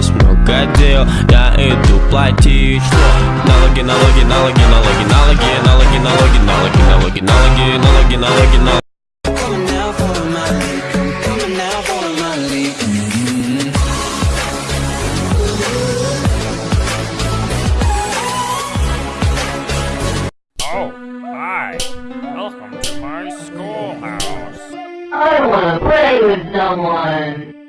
есть много дел Я иду платить? Налоги, налоги, налоги, налоги, налоги, налоги, налоги, налоги, налоги, налоги, налоги, налоги, налоги Coming now for the money, coming now for the money. Oh, hi. Welcome to my schoolhouse. I wanna play with someone.